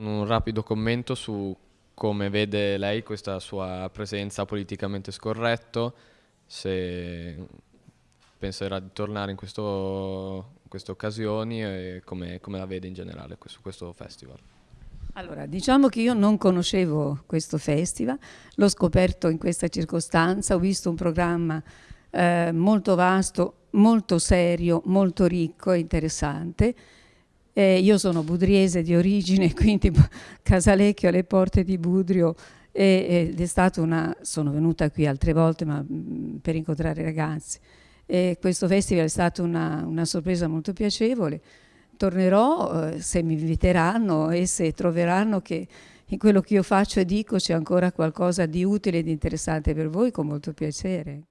Un rapido commento su come vede lei questa sua presenza politicamente scorretto, se penserà di tornare in, questo, in queste occasioni e come, come, la vede in generale su questo festival. Allora, diciamo che io non conoscevo questo festival, l'ho scoperto in questa circostanza, ho visto un programma eh, molto vasto, molto serio, molto ricco e interessante eh, io sono budriese di origine, quindi Casalecchio alle porte di Budrio ed è stata una, sono venuta qui altre volte ma, mm, per incontrare i ragazzi. E questo festival è stata una, una sorpresa molto piacevole. Tornerò eh, se mi inviteranno e se troveranno che in quello che io faccio e dico c'è ancora qualcosa di utile ed interessante per voi, con molto piacere.